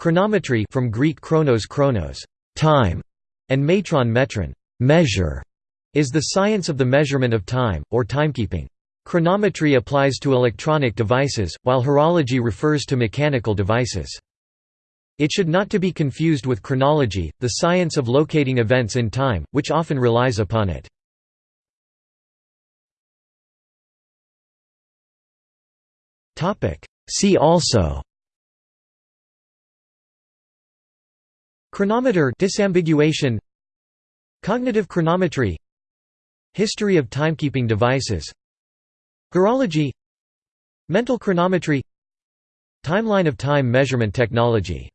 Chronometry from Greek chronos chronos, time, and metron metron, measure, is the science of the measurement of time, or timekeeping. Chronometry applies to electronic devices, while horology refers to mechanical devices. It should not to be confused with chronology, the science of locating events in time, which often relies upon it. See also Chronometer disambiguation. Cognitive chronometry. History of timekeeping devices. Horology Mental chronometry. Timeline of time measurement technology